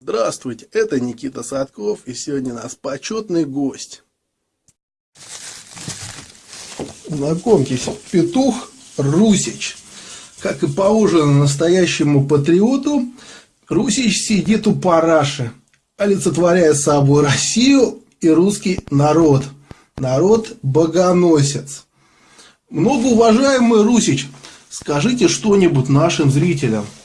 Здравствуйте, это Никита Садков, и сегодня у нас почетный гость. Знакомьтесь, петух Русич. Как и положено настоящему патриоту, Русич сидит у параши, олицетворяя собой Россию и русский народ. Народ-богоносец. Многоуважаемый Русич, скажите что-нибудь нашим зрителям –